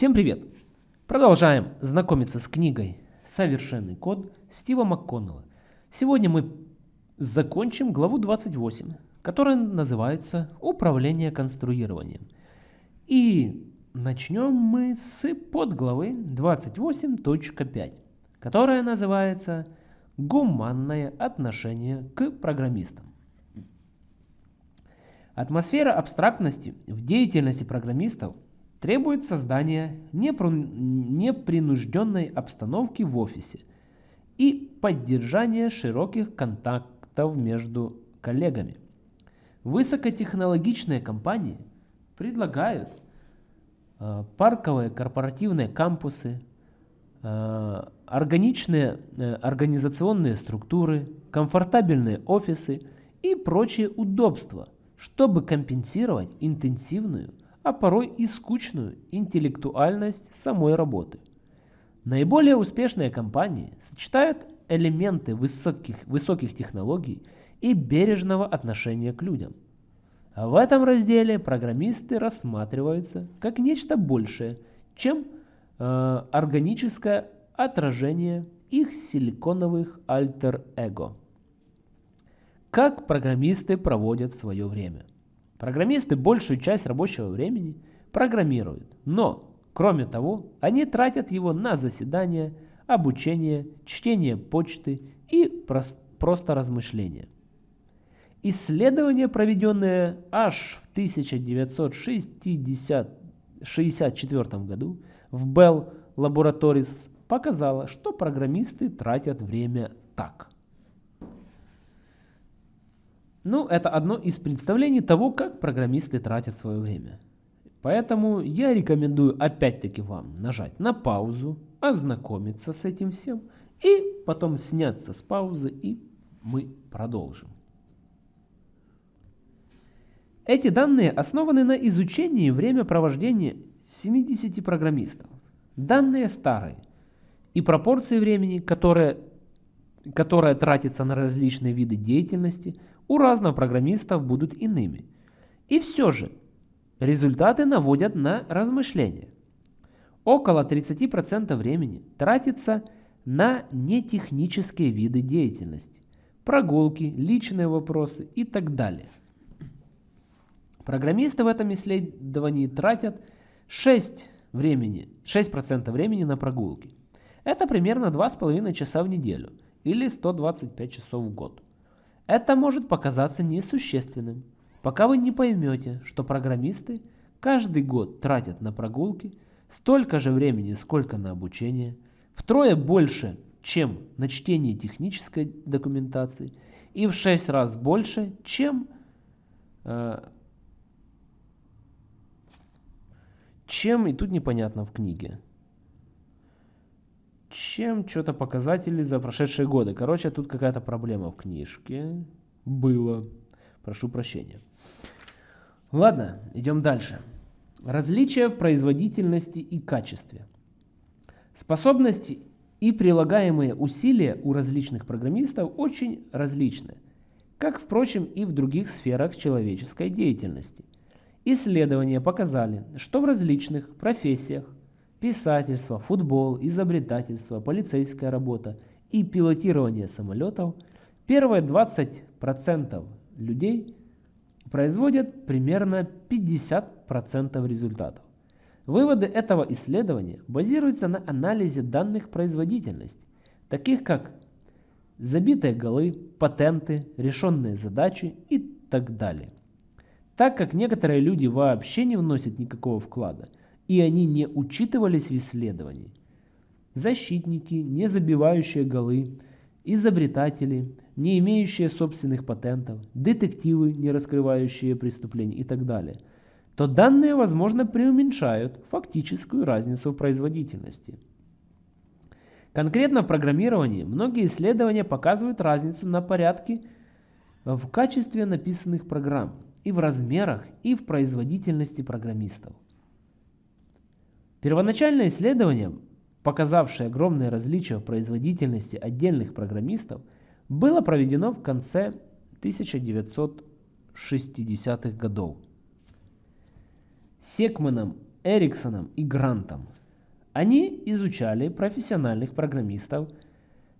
Всем привет! Продолжаем знакомиться с книгой «Совершенный код» Стива МакКоннелла. Сегодня мы закончим главу 28, которая называется «Управление конструированием». И начнем мы с подглавы 28.5, которая называется «Гуманное отношение к программистам». Атмосфера абстрактности в деятельности программистов требует создания непринужденной обстановки в офисе и поддержания широких контактов между коллегами. Высокотехнологичные компании предлагают э, парковые корпоративные кампусы, э, органичные э, организационные структуры, комфортабельные офисы и прочие удобства – чтобы компенсировать интенсивную, а порой и скучную интеллектуальность самой работы. Наиболее успешные компании сочетают элементы высоких, высоких технологий и бережного отношения к людям. А в этом разделе программисты рассматриваются как нечто большее, чем э, органическое отражение их силиконовых альтер-эго. Как программисты проводят свое время? Программисты большую часть рабочего времени программируют, но, кроме того, они тратят его на заседания, обучение, чтение почты и просто размышления. Исследование, проведенное аж в 1964 году в Bell Laboratories, показало, что программисты тратят время так. Ну, это одно из представлений того, как программисты тратят свое время. Поэтому я рекомендую опять-таки вам нажать на паузу, ознакомиться с этим всем и потом сняться с паузы и мы продолжим. Эти данные основаны на изучении времяпровождения 70 программистов. Данные старые и пропорции времени, которое, которое тратится на различные виды деятельности – у разных программистов будут иными. И все же, результаты наводят на размышления. Около 30% времени тратится на нетехнические виды деятельности. Прогулки, личные вопросы и так далее. Программисты в этом исследовании тратят 6%, времени, 6 времени на прогулки. Это примерно 2,5 часа в неделю или 125 часов в год. Это может показаться несущественным, пока вы не поймете, что программисты каждый год тратят на прогулки столько же времени, сколько на обучение, втрое больше, чем на чтение технической документации, и в 6 раз больше, чем, э, чем и тут непонятно в книге чем что-то показатели за прошедшие годы. Короче, тут какая-то проблема в книжке. Было. Прошу прощения. Ладно, идем дальше. Различия в производительности и качестве. Способности и прилагаемые усилия у различных программистов очень различны, как, впрочем, и в других сферах человеческой деятельности. Исследования показали, что в различных профессиях писательство, футбол, изобретательство, полицейская работа и пилотирование самолетов, первые 20% людей производят примерно 50% результатов. Выводы этого исследования базируются на анализе данных производительности, таких как забитые голы, патенты, решенные задачи и так далее. Так как некоторые люди вообще не вносят никакого вклада – и они не учитывались в исследовании. Защитники, не забивающие голы, изобретатели, не имеющие собственных патентов, детективы, не раскрывающие преступления и так далее, то данные, возможно, преуменьшают фактическую разницу в производительности. Конкретно в программировании многие исследования показывают разницу на порядке в качестве написанных программ, и в размерах, и в производительности программистов. Первоначальное исследование, показавшее огромные различия в производительности отдельных программистов, было проведено в конце 1960-х годов. Секманом Эриксоном и Грантом. Они изучали профессиональных программистов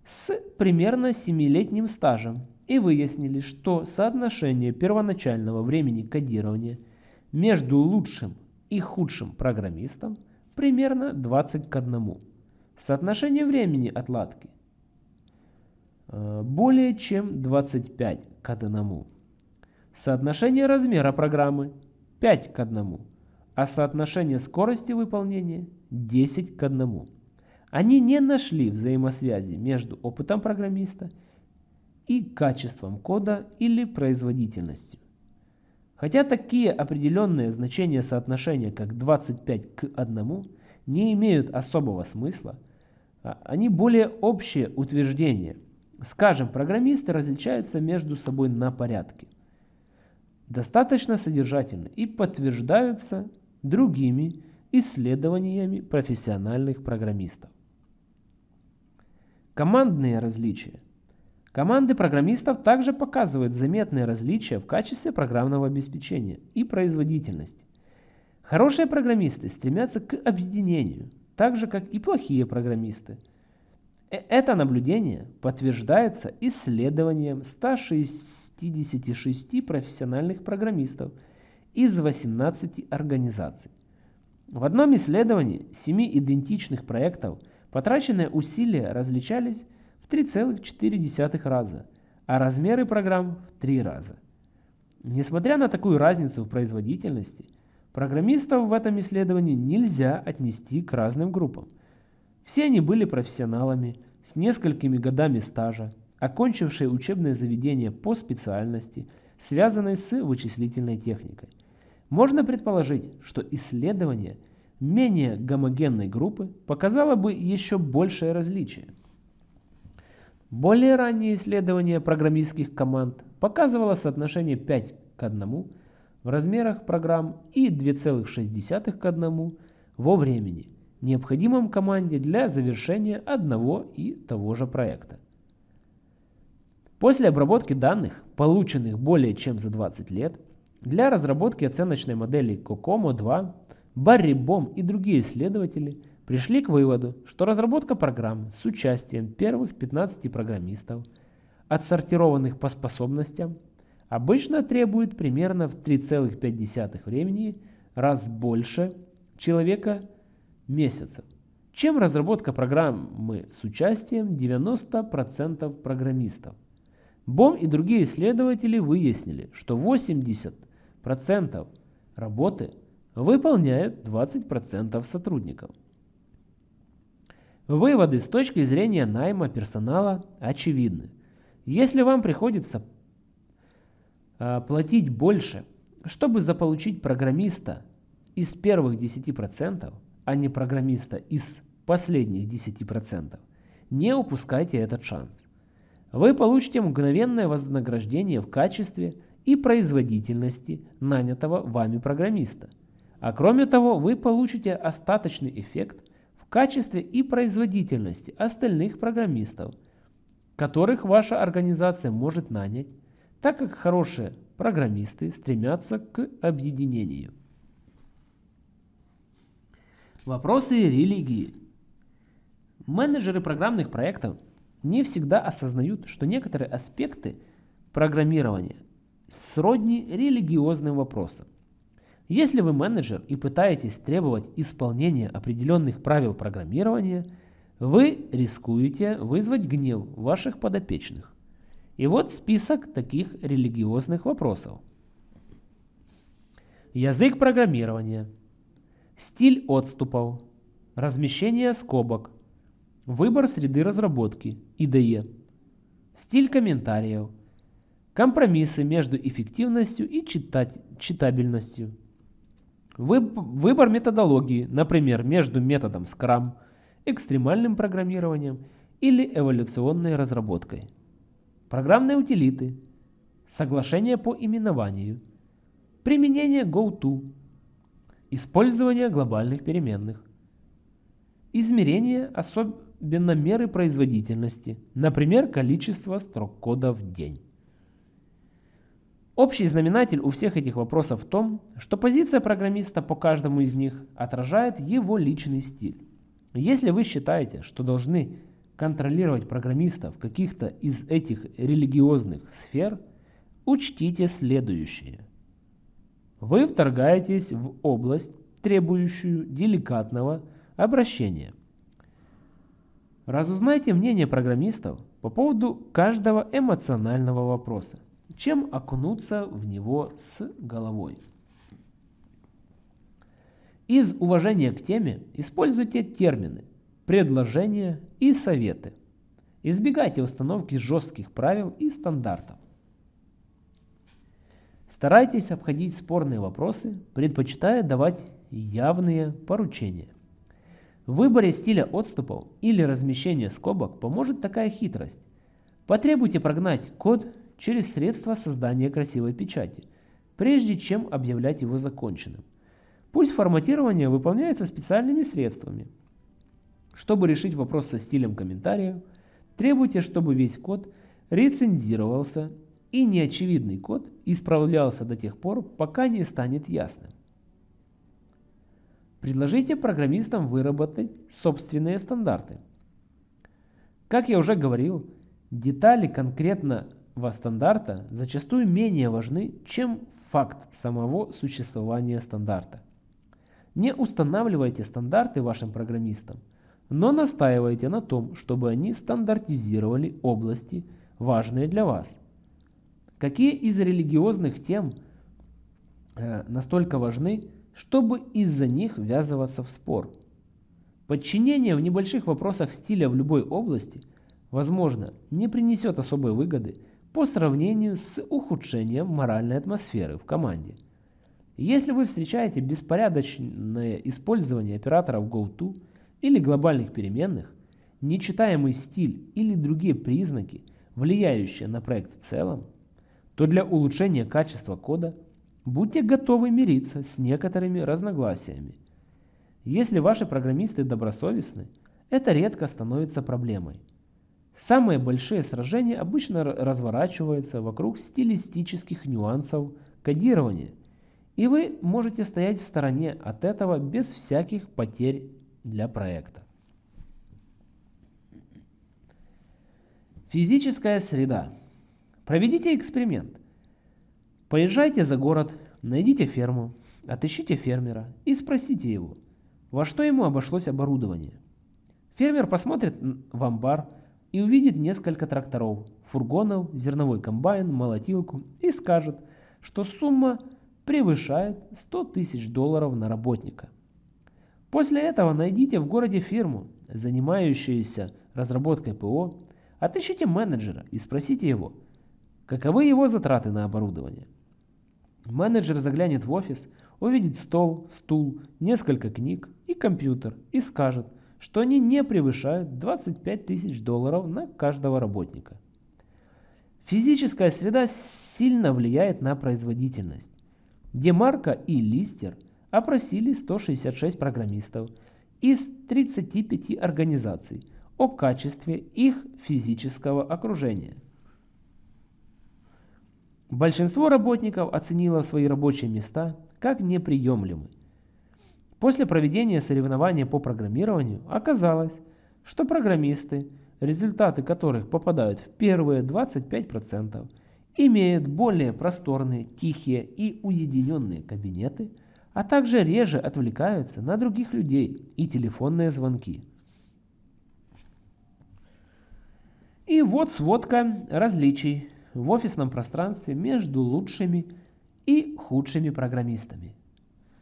с примерно 7-летним стажем и выяснили, что соотношение первоначального времени кодирования между лучшим и худшим программистом примерно 20 к 1. Соотношение времени отладки э, более чем 25 к 1. Соотношение размера программы 5 к 1, а соотношение скорости выполнения 10 к 1. Они не нашли взаимосвязи между опытом программиста и качеством кода или производительностью. Хотя такие определенные значения соотношения, как 25 к 1, не имеют особого смысла, а они более общие утверждения. Скажем, программисты различаются между собой на порядке – достаточно содержательны и подтверждаются другими исследованиями профессиональных программистов. Командные различия. Команды программистов также показывают заметные различия в качестве программного обеспечения и производительности. Хорошие программисты стремятся к объединению, так же как и плохие программисты – Э, это наблюдение подтверждается исследованием 166 профессиональных программистов из 18 организаций. В одном исследовании 7 идентичных проектов потраченные усилия различались в 3,4 раза, а размеры программ в 3 раза. Несмотря на такую разницу в производительности, программистов в этом исследовании нельзя отнести к разным группам – все они были профессионалами с несколькими годами стажа, окончившие учебное заведение по специальности, связанной с вычислительной техникой. Можно предположить, что исследование менее гомогенной группы показало бы еще большее различие. Более раннее исследование программистских команд показывало соотношение 5 к 1 в размерах программ и 2,6 к 1 во времени – необходимом команде для завершения одного и того же проекта. После обработки данных, полученных более чем за 20 лет, для разработки оценочной модели COCOMO 2 Барри Бом и другие исследователи пришли к выводу, что разработка программ с участием первых 15 программистов, отсортированных по способностям, обычно требует примерно в 3,5 времени раз больше человека месяцев, чем разработка программы с участием 90% программистов. Бом и другие исследователи выяснили, что 80% работы выполняют 20% сотрудников. Выводы с точки зрения найма персонала очевидны. Если вам приходится а, платить больше, чтобы заполучить программиста из первых 10%, а не программиста из последних 10%, не упускайте этот шанс. Вы получите мгновенное вознаграждение в качестве и производительности нанятого вами программиста. А кроме того, вы получите остаточный эффект качестве и производительности остальных программистов, которых ваша организация может нанять, так как хорошие программисты стремятся к объединению. Вопросы религии. Менеджеры программных проектов не всегда осознают, что некоторые аспекты программирования сродни религиозным вопросам. Если вы менеджер и пытаетесь требовать исполнения определенных правил программирования, вы рискуете вызвать гнев ваших подопечных. И вот список таких религиозных вопросов. Язык программирования – стиль отступов, размещение скобок, выбор среды разработки, IDE, стиль комментариев, компромиссы между эффективностью и читать, читабельностью, выбор методологии, например, между методом Scrum, экстремальным программированием или эволюционной разработкой, программные утилиты, соглашение по именованию, применение GoTo, Использование глобальных переменных. Измерение, особенно меры производительности, например, количество строк кода в день. Общий знаменатель у всех этих вопросов в том, что позиция программиста по каждому из них отражает его личный стиль. Если вы считаете, что должны контролировать программиста в каких-то из этих религиозных сфер, учтите следующее. Вы вторгаетесь в область, требующую деликатного обращения. Разузнайте мнение программистов по поводу каждого эмоционального вопроса чем окунуться в него с головой. Из уважения к теме используйте термины, предложения и советы. Избегайте установки жестких правил и стандартов. Старайтесь обходить спорные вопросы, предпочитая давать явные поручения. В выборе стиля отступов или размещения скобок поможет такая хитрость. Потребуйте прогнать код через средства создания красивой печати, прежде чем объявлять его законченным. Пусть форматирование выполняется специальными средствами. Чтобы решить вопрос со стилем комментариев, требуйте, чтобы весь код рецензировался и неочевидный код исправлялся до тех пор, пока не станет ясным. Предложите программистам выработать собственные стандарты. Как я уже говорил, детали конкретно стандарта зачастую менее важны, чем факт самого существования стандарта. Не устанавливайте стандарты вашим программистам, но настаивайте на том, чтобы они стандартизировали области, важные для вас. Какие из религиозных тем э, настолько важны, чтобы из-за них ввязываться в спор? Подчинение в небольших вопросах стиля в любой области, возможно, не принесет особой выгоды, по сравнению с ухудшением моральной атмосферы в команде. Если вы встречаете беспорядочное использование операторов GoTo или глобальных переменных, нечитаемый стиль или другие признаки, влияющие на проект в целом, то для улучшения качества кода будьте готовы мириться с некоторыми разногласиями. Если ваши программисты добросовестны, это редко становится проблемой. Самые большие сражения обычно разворачиваются вокруг стилистических нюансов кодирования, и вы можете стоять в стороне от этого без всяких потерь для проекта. Физическая среда. Проведите эксперимент. Поезжайте за город, найдите ферму, отыщите фермера и спросите его, во что ему обошлось оборудование. Фермер посмотрит в амбар, и увидит несколько тракторов, фургонов, зерновой комбайн, молотилку и скажет, что сумма превышает 100 тысяч долларов на работника. После этого найдите в городе фирму, занимающуюся разработкой ПО, отыщите менеджера и спросите его, каковы его затраты на оборудование. Менеджер заглянет в офис, увидит стол, стул, несколько книг и компьютер и скажет – что они не превышают 25 тысяч долларов на каждого работника. Физическая среда сильно влияет на производительность. Демарко и Листер опросили 166 программистов из 35 организаций о качестве их физического окружения. Большинство работников оценило свои рабочие места как неприемлемые. После проведения соревнования по программированию оказалось, что программисты, результаты которых попадают в первые 25%, имеют более просторные, тихие и уединенные кабинеты, а также реже отвлекаются на других людей и телефонные звонки. И вот сводка различий в офисном пространстве между лучшими и худшими программистами.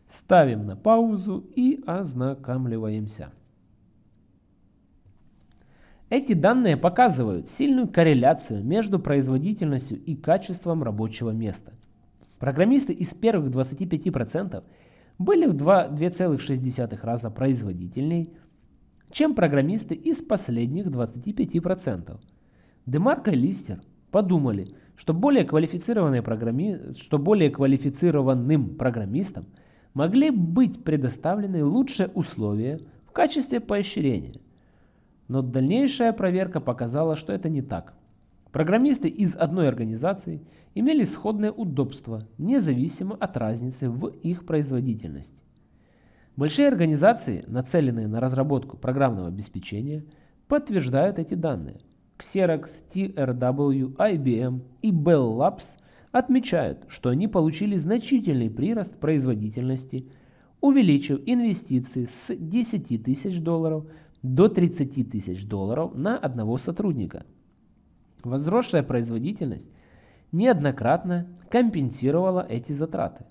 Ставим на паузу и ознакомливаемся. Эти данные показывают сильную корреляцию между производительностью и качеством рабочего места. Программисты из первых 25% были в 2,6 раза производительнее, чем программисты из последних 25%. Демарко и Листер подумали, что более, что более квалифицированным программистам – могли быть предоставлены лучшие условия в качестве поощрения. Но дальнейшая проверка показала, что это не так. Программисты из одной организации имели сходное удобство, независимо от разницы в их производительности. Большие организации, нацеленные на разработку программного обеспечения, подтверждают эти данные. Xerox, TRW, IBM и Bell Labs отмечают, что они получили значительный прирост производительности, увеличив инвестиции с 10 тысяч долларов до 30 тысяч долларов на одного сотрудника. Возросшая производительность неоднократно компенсировала эти затраты.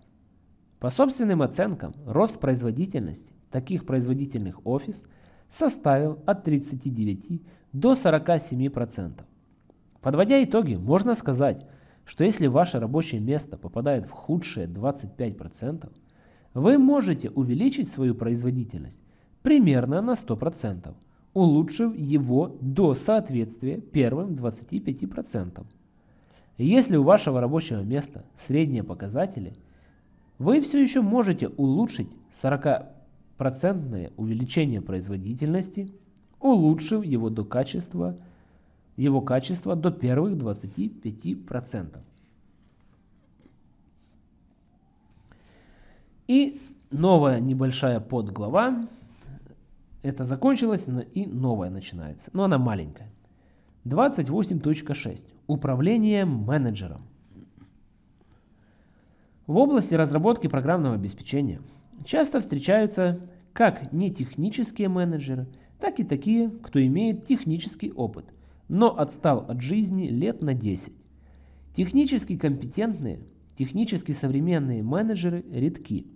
По собственным оценкам, рост производительности таких производительных офис составил от 39 до 47%. Подводя итоги, можно сказать, что если ваше рабочее место попадает в худшие 25%, вы можете увеличить свою производительность примерно на 100%, улучшив его до соответствия первым 25%. Если у вашего рабочего места средние показатели, вы все еще можете улучшить 40% увеличение производительности, улучшив его до качества, его качество до первых 25%. И новая небольшая подглава это закончилось и новое начинается. Но она маленькая. 28.6. Управление менеджером. В области разработки программного обеспечения часто встречаются как нетехнические менеджеры, так и такие, кто имеет технический опыт, но отстал от жизни лет на 10. Технически компетентные, технически современные менеджеры редки.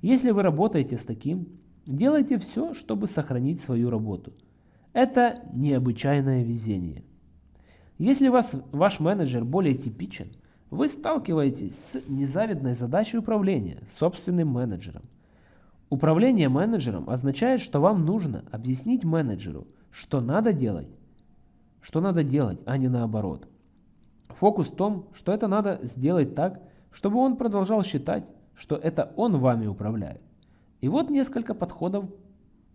Если вы работаете с таким, Делайте все, чтобы сохранить свою работу. Это необычайное везение. Если вас, ваш менеджер более типичен, вы сталкиваетесь с незавидной задачей управления собственным менеджером. Управление менеджером означает, что вам нужно объяснить менеджеру, что надо делать, что надо делать, а не наоборот. Фокус в том, что это надо сделать так, чтобы он продолжал считать, что это он вами управляет. И вот несколько подходов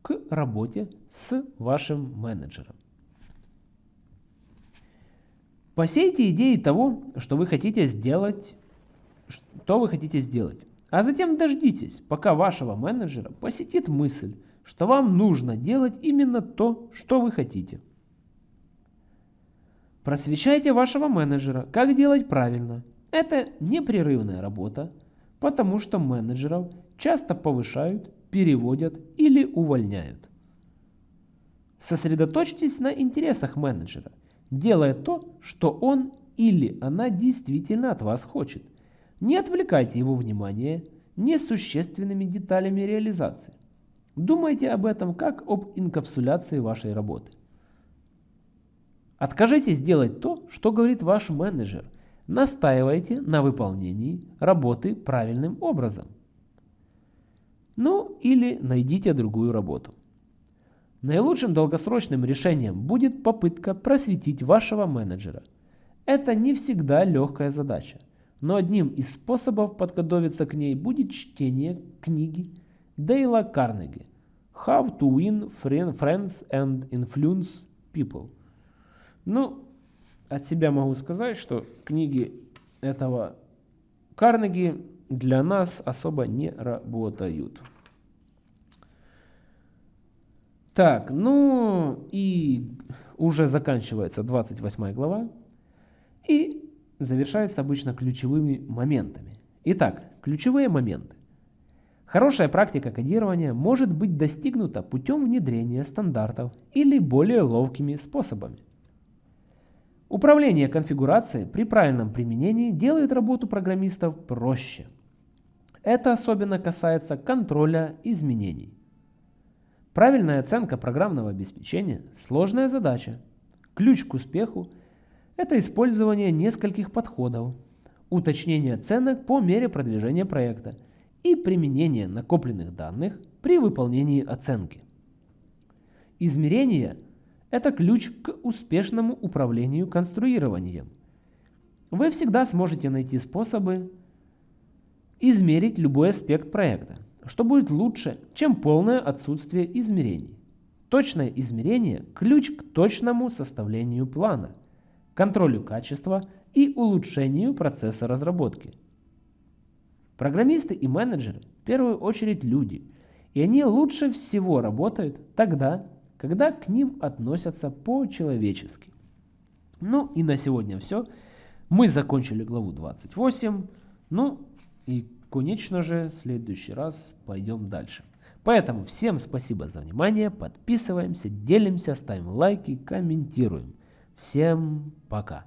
к работе с вашим менеджером. Посейте идеи того, что вы хотите сделать, что вы хотите сделать. А затем дождитесь, пока вашего менеджера посетит мысль, что вам нужно делать именно то, что вы хотите. Просвещайте вашего менеджера, как делать правильно. Это непрерывная работа, потому что менеджеров часто повышают, переводят или увольняют. Сосредоточьтесь на интересах менеджера, делая то, что он или она действительно от вас хочет. Не отвлекайте его внимание несущественными деталями реализации. Думайте об этом как об инкапсуляции вашей работы. Откажитесь делать то, что говорит ваш менеджер. Настаивайте на выполнении работы правильным образом. Ну или найдите другую работу. Наилучшим долгосрочным решением будет попытка просветить вашего менеджера. Это не всегда легкая задача, но одним из способов подготовиться к ней будет чтение книги Дейла Карнеги «How to win friends and influence people». Ну, от себя могу сказать, что книги этого Карнеги для нас особо не работают. Так, ну и уже заканчивается 28 глава и завершается обычно ключевыми моментами. Итак, ключевые моменты. Хорошая практика кодирования может быть достигнута путем внедрения стандартов или более ловкими способами. Управление конфигурацией при правильном применении делает работу программистов проще. Это особенно касается контроля изменений. Правильная оценка программного обеспечения – сложная задача. Ключ к успеху – это использование нескольких подходов, уточнение оценок по мере продвижения проекта и применение накопленных данных при выполнении оценки. Измерение – это ключ к успешному управлению конструированием. Вы всегда сможете найти способы измерить любой аспект проекта, что будет лучше, чем полное отсутствие измерений. Точное измерение – ключ к точному составлению плана. контролю качества и улучшению процесса разработки. Программисты и менеджеры в первую очередь люди, и они лучше всего работают тогда, когда к ним относятся по-человечески. Ну и на сегодня все. Мы закончили главу 28. Ну и, конечно же, в следующий раз пойдем дальше. Поэтому всем спасибо за внимание, подписываемся, делимся, ставим лайки, комментируем. Всем пока!